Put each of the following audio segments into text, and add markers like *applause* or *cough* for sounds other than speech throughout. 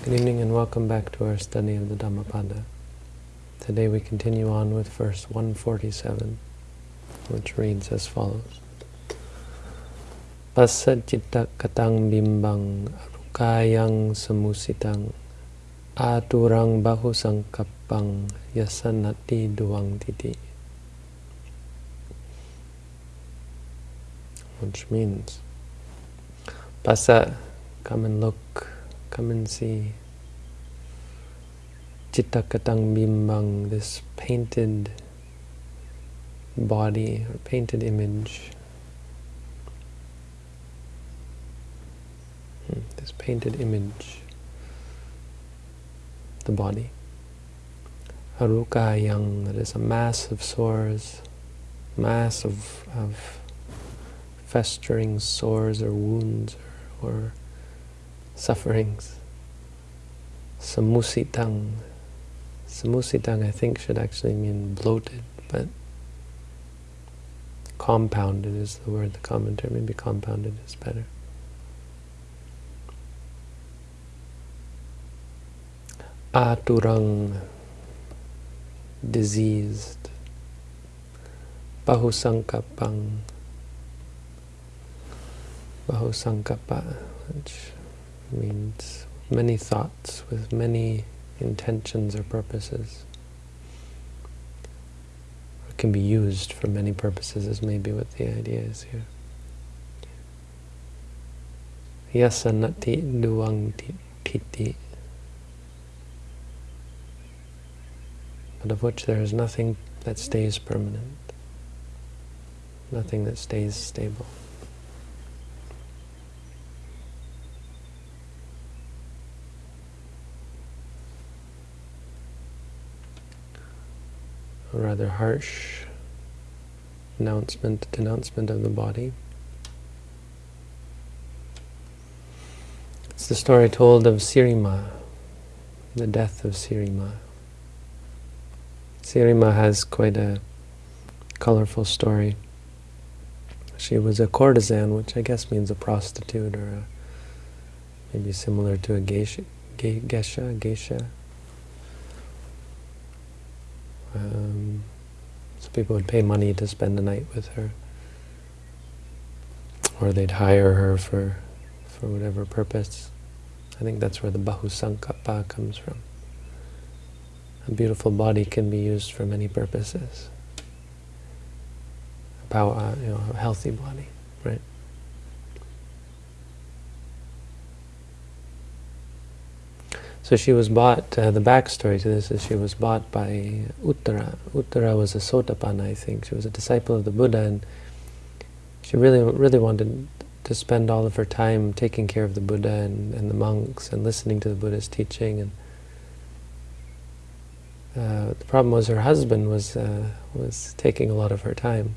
Good evening and welcome back to our study of the Dhammapada. Today we continue on with verse 147, which reads as follows. Pasajitta katang bimbang arukayang samusitang aturang bahu sangkapang yasanati duang titi. Which means, pasa, come and look, come and see. Chittakatang bimbang, this painted body or painted image. Hmm, this painted image, the body. Aruka yang, that is a mass of sores, mass of, of festering sores or wounds or, or sufferings. Samusitang. Samusitang I think should actually mean bloated, but compounded is the word, the commentary. Maybe compounded is better. Aturang, diseased. Bahusankapang, Bahusankapa, which means many thoughts with many intentions or purposes. It can be used for many purposes is maybe what the idea is here. Yasanati duang titi. But of which there is nothing that stays permanent. Nothing that stays stable. Rather harsh announcement, denouncement of the body. It's the story told of Sirima, the death of Sirima. Sirima has quite a colorful story. She was a courtesan, which I guess means a prostitute, or a, maybe similar to a geisha, geisha, geisha um, so people would pay money to spend the night with her. Or they'd hire her for, for whatever purpose. I think that's where the Bahusankapa comes from. A beautiful body can be used for many purposes. A power, you know, a healthy body, right? So she was bought, uh, the backstory to this is she was bought by Uttara. Uttara was a Sotapanna, I think. She was a disciple of the Buddha and she really, really wanted to spend all of her time taking care of the Buddha and, and the monks and listening to the Buddha's teaching. And uh, The problem was her husband was, uh, was taking a lot of her time,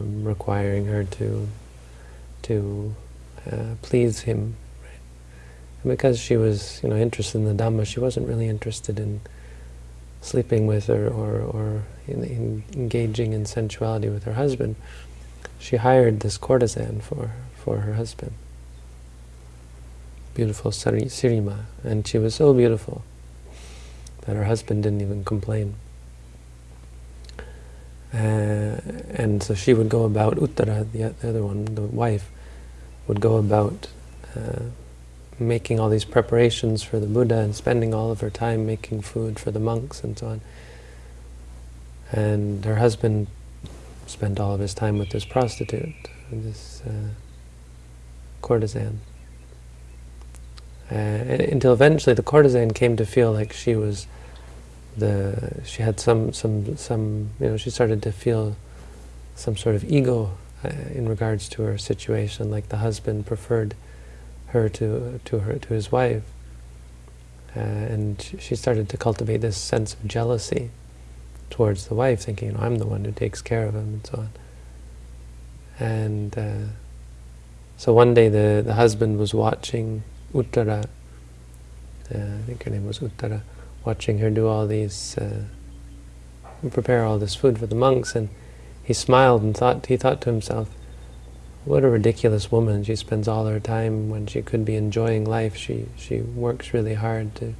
um, requiring her to, to uh, please him because she was, you know, interested in the Dhamma, she wasn't really interested in sleeping with or, or, or in, in engaging in sensuality with her husband. She hired this courtesan for, for her husband. Beautiful Sirima. And she was so beautiful that her husband didn't even complain. Uh, and so she would go about, Uttara, the, the other one, the wife, would go about uh, making all these preparations for the Buddha and spending all of her time making food for the monks and so on. And her husband spent all of his time with this prostitute, this uh, courtesan. Uh, until eventually the courtesan came to feel like she was the, she had some, some, some, you know, she started to feel some sort of ego uh, in regards to her situation, like the husband preferred her to to her to his wife, uh, and she started to cultivate this sense of jealousy towards the wife, thinking, you know, I'm the one who takes care of him, and so on. And uh, so one day the the husband was watching Uttara. Uh, I think her name was Uttara, watching her do all these, uh, prepare all this food for the monks, and he smiled and thought he thought to himself, what a ridiculous woman. She spends all her time when she could be enjoying life. She she works really hard to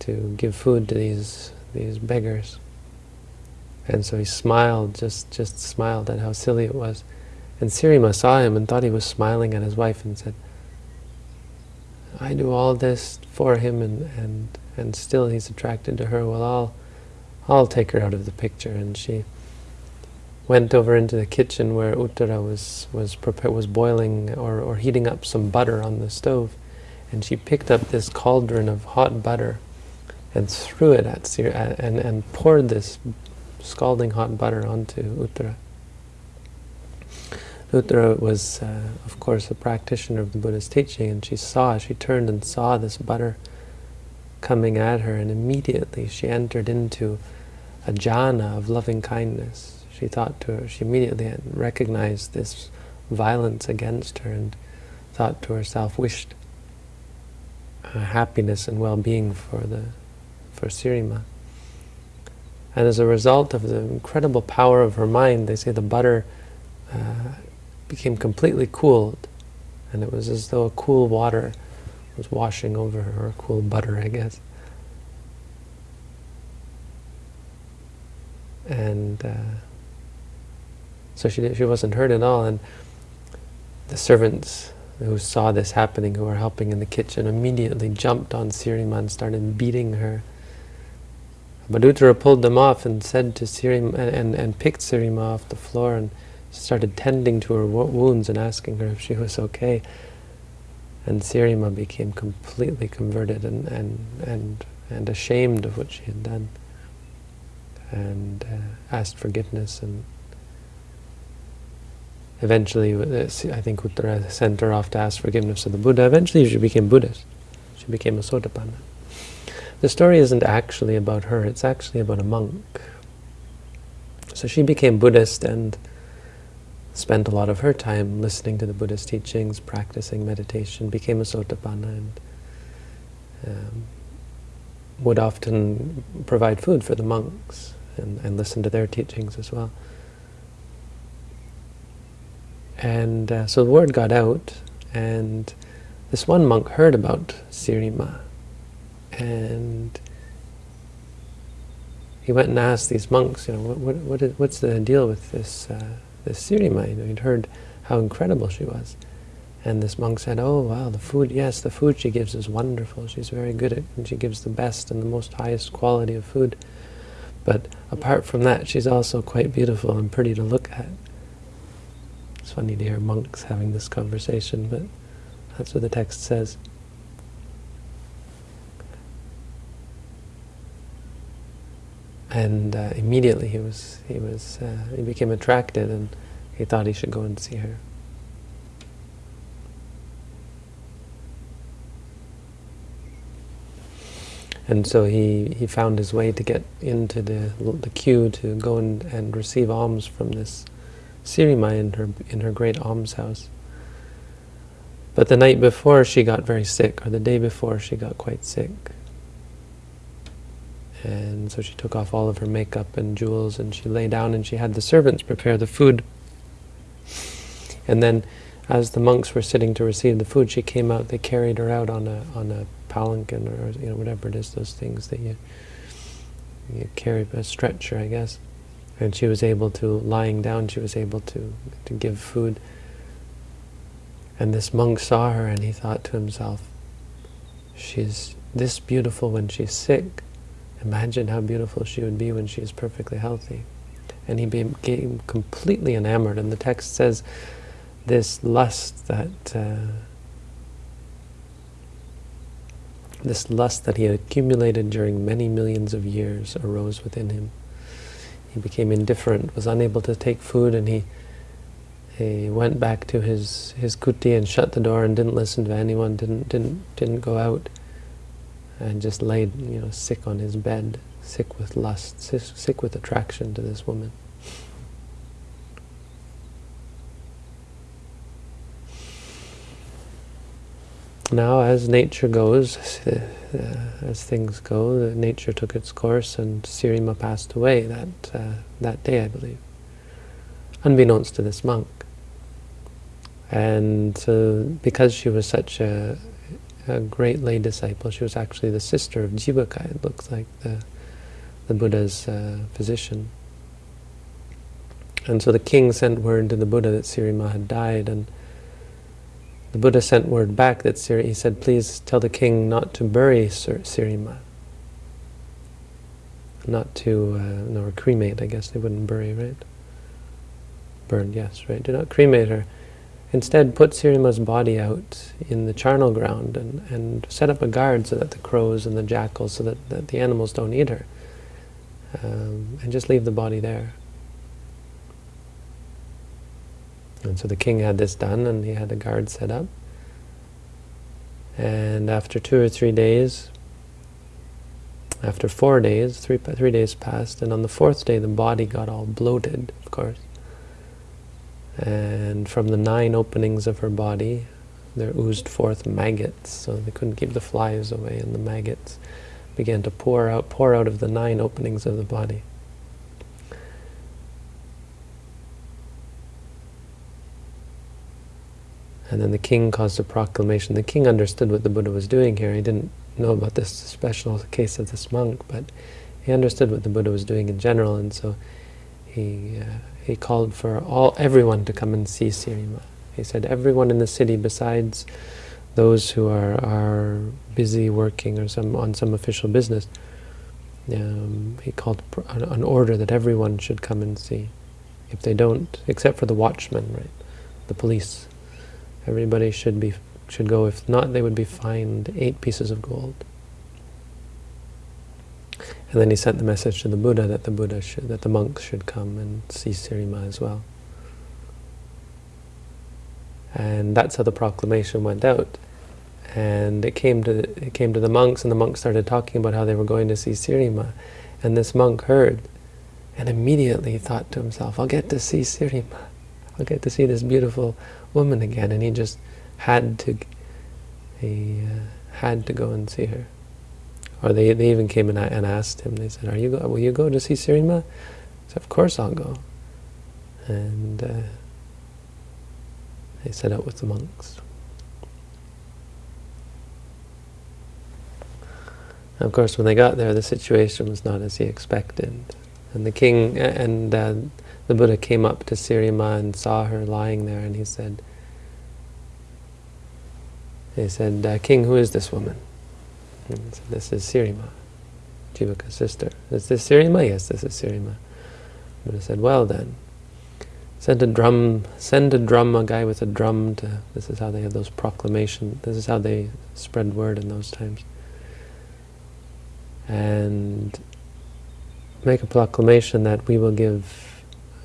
to give food to these these beggars. And so he smiled, just just smiled at how silly it was. And Sirima saw him and thought he was smiling at his wife and said, I do all this for him and, and, and still he's attracted to her. Well, I'll, I'll take her out of the picture. And she went over into the kitchen where Uttara was, was, was boiling or, or heating up some butter on the stove. And she picked up this cauldron of hot butter and threw it at Sir and, and poured this scalding hot butter onto Uttara. Uttara was, uh, of course, a practitioner of the Buddha's teaching, and she saw, she turned and saw this butter coming at her, and immediately she entered into a jhana of loving kindness. She thought to her, she immediately recognized this violence against her and thought to herself, wished uh, happiness and well-being for the for Sirima. And as a result of the incredible power of her mind, they say the butter uh, became completely cooled. And it was as though a cool water was washing over her, or cool butter, I guess. And uh, so she, she wasn't hurt at all. And the servants who saw this happening, who were helping in the kitchen, immediately jumped on Sirima and started beating her. But Uttara pulled them off and said to Sirima, and, and, and picked Sirima off the floor and started tending to her wounds and asking her if she was okay. And Sirima became completely converted and, and, and, and ashamed of what she had done and uh, asked forgiveness and eventually, uh, I think Uttara sent her off to ask forgiveness of the Buddha. Eventually she became Buddhist. She became a Sotapanna. The story isn't actually about her, it's actually about a monk. So she became Buddhist and spent a lot of her time listening to the Buddha's teachings, practicing meditation, became a Sotapanna, and um, would often provide food for the monks and, and listen to their teachings as well. And uh, so the word got out, and this one monk heard about Sirima, and he went and asked these monks, you know, what, what, what is, what's the deal with this uh, this Sirima, you know, he'd heard how incredible she was. And this monk said, oh wow, the food, yes, the food she gives is wonderful. She's very good at and she gives the best and the most highest quality of food. But apart from that, she's also quite beautiful and pretty to look at. It's funny to hear monks having this conversation, but that's what the text says. and uh, immediately he was he was uh, he became attracted and he thought he should go and see her. And so he, he found his way to get into the the queue to go and, and receive alms from this Sirima in her in her great almshouse. But the night before she got very sick, or the day before she got quite sick. And so she took off all of her makeup and jewels and she lay down and she had the servants prepare the food. And then as the monks were sitting to receive the food, she came out, they carried her out on a on a palanquin or you know whatever it is, those things that you you carry a stretcher, I guess. And she was able to, lying down, she was able to, to give food. And this monk saw her and he thought to himself, she's this beautiful when she's sick, Imagine how beautiful she would be when she is perfectly healthy. And he became completely enamored. And the text says this lust that uh, this lust that he had accumulated during many millions of years arose within him. He became indifferent, was unable to take food, and he he went back to his his kuti and shut the door and didn't listen to anyone, didn't didn't didn't go out and just laid, you know, sick on his bed, sick with lust, sick with attraction to this woman. Now, as nature goes, uh, as things go, nature took its course, and Sirima passed away that uh, that day, I believe, unbeknownst to this monk. And so, because she was such a, a great lay disciple, she was actually the sister of Jivaka, it looks like, the, the Buddha's uh, physician. And so the king sent word to the Buddha that Sirima had died, and the Buddha sent word back that Siri, he said, please tell the king not to bury Sir Sirima. Not to, uh, or cremate, I guess they wouldn't bury, right? Burn, yes, right. Do not cremate her. Instead, put Sirima's body out in the charnel ground and, and set up a guard so that the crows and the jackals, so that, that the animals don't eat her. Um, and just leave the body there. And so the king had this done, and he had a guard set up. And after two or three days, after four days, three, three days passed, and on the fourth day the body got all bloated, of course. And from the nine openings of her body, there oozed forth maggots, so they couldn't keep the flies away, and the maggots began to pour out, pour out of the nine openings of the body. And then the king caused a proclamation. The king understood what the Buddha was doing here. He didn't know about this special case of this monk, but he understood what the Buddha was doing in general, and so he uh, he called for all everyone to come and see Sirima. He said, everyone in the city besides those who are are busy working or some on some official business, um, he called an order that everyone should come and see. If they don't, except for the watchmen, right, the police, everybody should be should go. If not, they would be fined eight pieces of gold. And then he sent the message to the Buddha that the Buddha should, that the monks should come and see Sirima as well. And that's how the proclamation went out. And it came to the, it came to the monks, and the monks started talking about how they were going to see Sirima. And this monk heard, and immediately thought to himself, "I'll get to see Sirima. I'll get to see this beautiful woman again." And he just had to he uh, had to go and see her. Or they, they even came and, and asked him, they said, Are you go, will you go to see Sirima? He said, of course I'll go. And uh, they set out with the monks. Of course, when they got there, the situation was not as he expected. And the king and uh, the Buddha came up to Sirima and saw her lying there, and he said, he said, uh, King, who is this woman? Said, this is Sirima, Jivaka's sister. Is this Sirima? Yes, this is Sirima. Buddha said, well then, send a drum, send a drum, a guy with a drum to, this is how they have those proclamations, this is how they spread word in those times. And make a proclamation that we will give,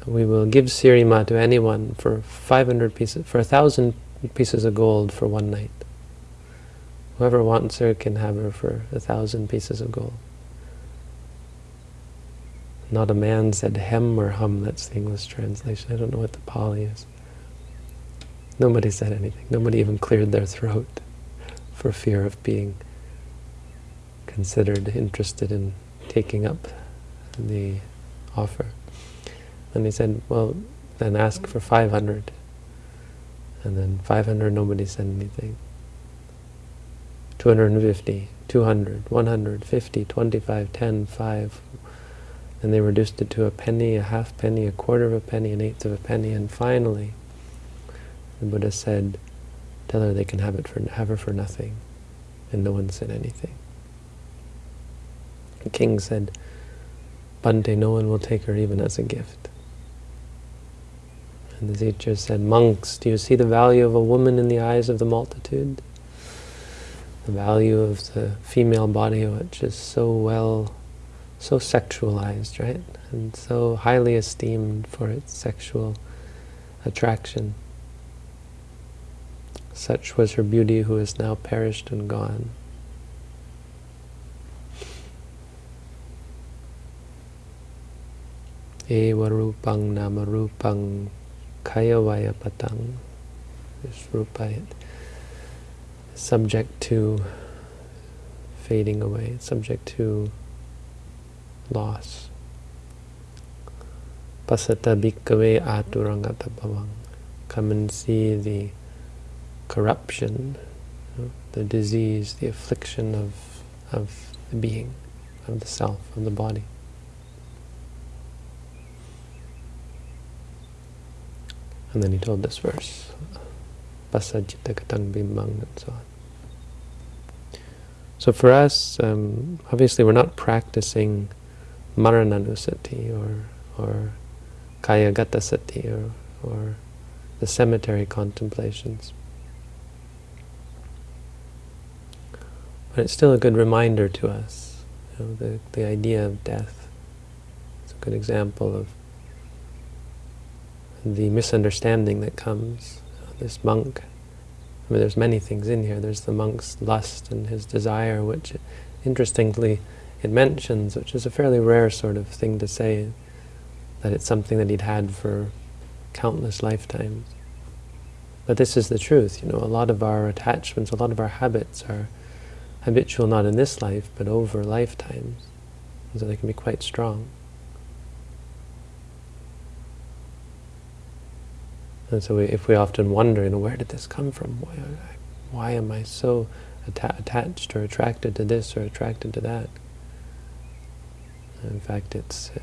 we will give Sirima to anyone for 500 pieces, for a thousand pieces of gold for one night. Whoever wants her can have her for a thousand pieces of gold. Not a man said hem or hum, that's the English translation. I don't know what the Pali is. Nobody said anything. Nobody even cleared their throat for fear of being considered interested in taking up the offer. And he said, well, then ask for 500. And then 500, nobody said anything. 250, 200, 150, 25, 10, 5. And they reduced it to a penny, a half penny, a quarter of a penny, an eighth of a penny, and finally the Buddha said, tell her they can have it for have her for nothing. And no one said anything. The king said, Bhante, no one will take her even as a gift. And the teacher said, Monks, do you see the value of a woman in the eyes of the multitude? the value of the female body, which is so well, so sexualized, right? And so highly esteemed for its sexual attraction. Such was her beauty who is now perished and gone. Eva rupang nama rupang kaya vaya patang. Rupa subject to fading away, subject to loss. Pasata bhikkhave aturangata come and see the corruption, the disease, the affliction of, of the being, of the self, of the body. And then he told this verse, Pasajjitakatang bimbang, and so on. So for us, um, obviously we're not practicing marananusati or, or kayagata sati or, or the cemetery contemplations. But it's still a good reminder to us, you know, the, the idea of death. It's a good example of the misunderstanding that comes. This monk, I mean, there's many things in here. There's the monk's lust and his desire, which, interestingly, it mentions, which is a fairly rare sort of thing to say, that it's something that he'd had for countless lifetimes. But this is the truth, you know, a lot of our attachments, a lot of our habits are habitual not in this life, but over lifetimes. And so they can be quite strong. And so we, if we often wonder, you know, where did this come from? Why, why am I so atta attached or attracted to this or attracted to that? In fact, it's uh,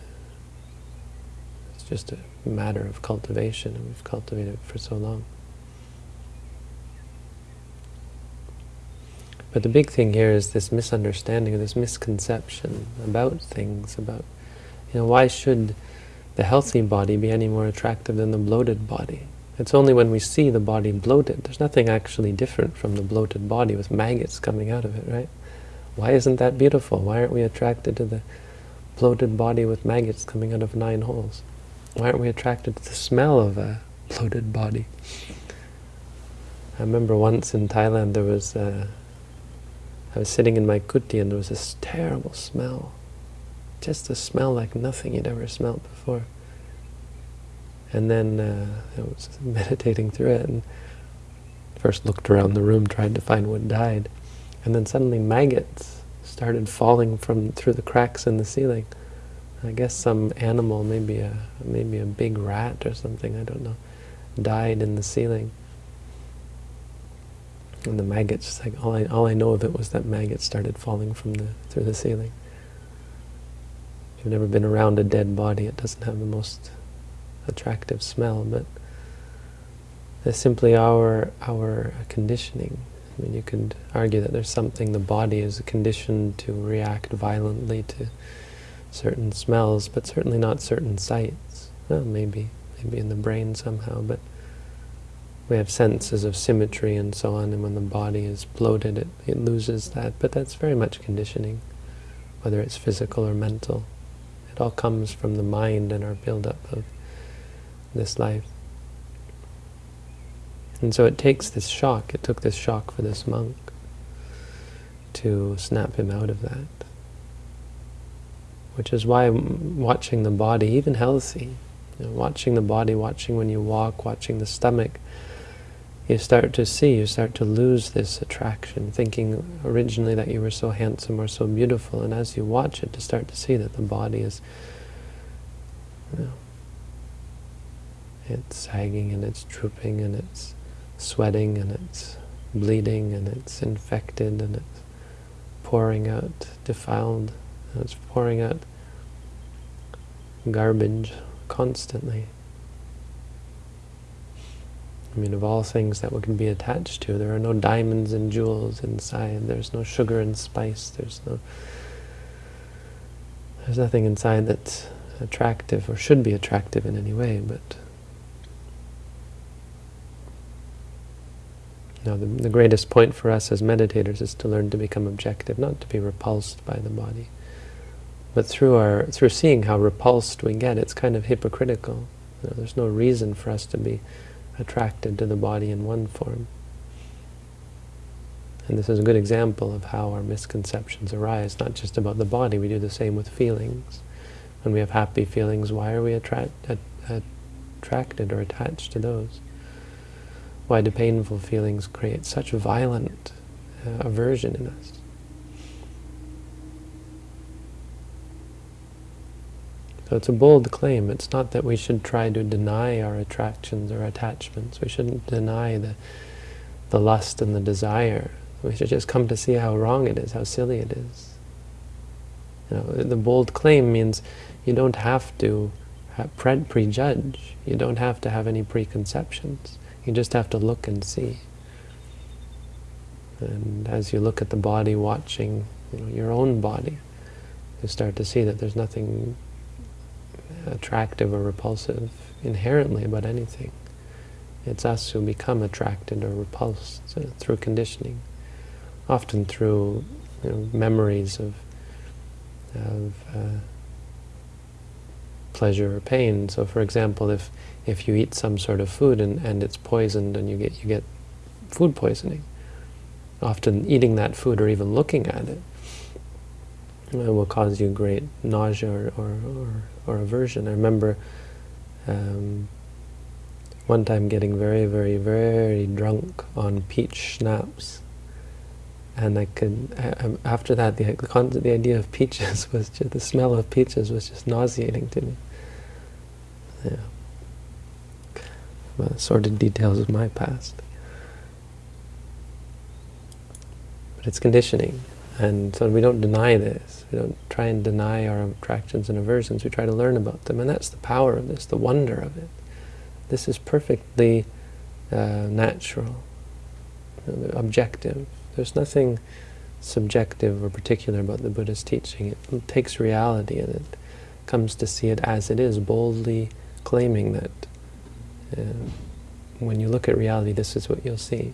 it's just a matter of cultivation, and we've cultivated it for so long. But the big thing here is this misunderstanding, or this misconception about things, about, you know, why should the healthy body be any more attractive than the bloated body? It's only when we see the body bloated. There's nothing actually different from the bloated body with maggots coming out of it, right? Why isn't that beautiful? Why aren't we attracted to the bloated body with maggots coming out of nine holes? Why aren't we attracted to the smell of a bloated body? I remember once in Thailand there was, uh, I was sitting in my kuti and there was this terrible smell. Just a smell like nothing you'd ever smelled before. And then uh, I was *laughs* meditating through it and first looked around the room, tried to find what died. And then suddenly maggots started falling from through the cracks in the ceiling. I guess some animal, maybe a maybe a big rat or something, I don't know, died in the ceiling. And the maggots, like all I all I know of it was that maggots started falling from the through the ceiling. If you've never been around a dead body, it doesn't have the most attractive smell, but it's simply our our conditioning. I mean, you could argue that there's something the body is conditioned to react violently to certain smells, but certainly not certain sights. Well, maybe, maybe in the brain somehow, but we have senses of symmetry and so on, and when the body is bloated, it, it loses that. But that's very much conditioning, whether it's physical or mental. It all comes from the mind and our build-up of this life. And so it takes this shock, it took this shock for this monk to snap him out of that. Which is why watching the body, even healthy, you know, watching the body, watching when you walk, watching the stomach, you start to see, you start to lose this attraction, thinking originally that you were so handsome or so beautiful, and as you watch it, to start to see that the body is you know, it's sagging and it's drooping and it's sweating and it's bleeding and it's infected and it's pouring out defiled and it's pouring out garbage constantly. I mean, of all things that we can be attached to, there are no diamonds and jewels inside. There's no sugar and spice. There's no. There's nothing inside that's attractive or should be attractive in any way, but Now, the, the greatest point for us as meditators is to learn to become objective, not to be repulsed by the body. But through our through seeing how repulsed we get, it's kind of hypocritical. You know, there's no reason for us to be attracted to the body in one form. And this is a good example of how our misconceptions arise, not just about the body, we do the same with feelings. When we have happy feelings, why are we attract, attracted or attached to those? Why do painful feelings create such violent uh, aversion in us? So it's a bold claim. It's not that we should try to deny our attractions or attachments. We shouldn't deny the, the lust and the desire. We should just come to see how wrong it is, how silly it is. You know, the bold claim means you don't have to pre prejudge. You don't have to have any preconceptions. You just have to look and see. And as you look at the body watching you know, your own body, you start to see that there's nothing attractive or repulsive inherently about anything. It's us who become attracted or repulsed uh, through conditioning, often through you know, memories of, of uh, pleasure or pain. So, for example, if if you eat some sort of food and, and it's poisoned and you get you get food poisoning, often eating that food or even looking at it it will cause you great nausea or, or, or, or aversion. I remember um, one time getting very, very, very drunk on peach schnapps. And I could, after that, the, the, the idea of peaches *laughs* was just, the smell of peaches was just nauseating to me. Yeah. Well, sordid details of my past. But it's conditioning. And so we don't deny this. We don't try and deny our attractions and aversions. We try to learn about them. And that's the power of this, the wonder of it. This is perfectly uh, natural, objective. There's nothing subjective or particular about the Buddha's teaching. It takes reality and it comes to see it as it is, boldly claiming that uh, when you look at reality, this is what you'll see.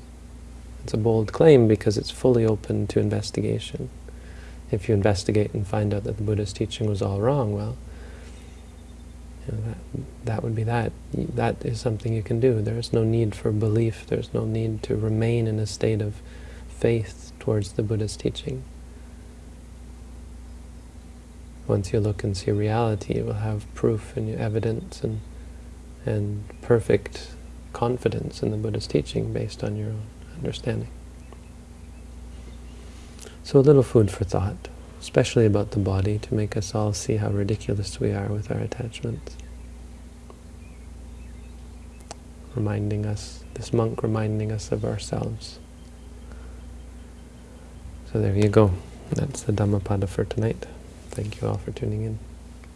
It's a bold claim because it's fully open to investigation. If you investigate and find out that the Buddha's teaching was all wrong, well, you know, that, that would be that. That is something you can do. There is no need for belief. There's no need to remain in a state of faith towards the Buddha's teaching. Once you look and see reality, you will have proof and evidence and, and perfect confidence in the Buddha's teaching based on your own understanding. So a little food for thought, especially about the body, to make us all see how ridiculous we are with our attachments. Reminding us, this monk reminding us of ourselves. So there you go. That's the Dhammapada for tonight. Thank you all for tuning in.